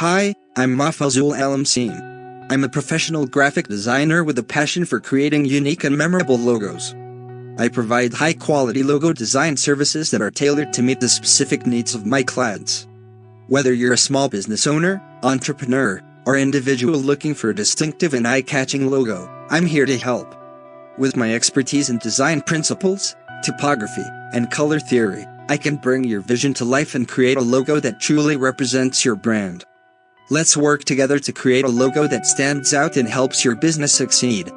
Hi, I'm Mafazul Alamseem. I'm a professional graphic designer with a passion for creating unique and memorable logos. I provide high quality logo design services that are tailored to meet the specific needs of my clients. Whether you're a small business owner, entrepreneur, or individual looking for a distinctive and eye catching logo, I'm here to help. With my expertise in design principles, typography, and color theory, I can bring your vision to life and create a logo that truly represents your brand. Let's work together to create a logo that stands out and helps your business succeed.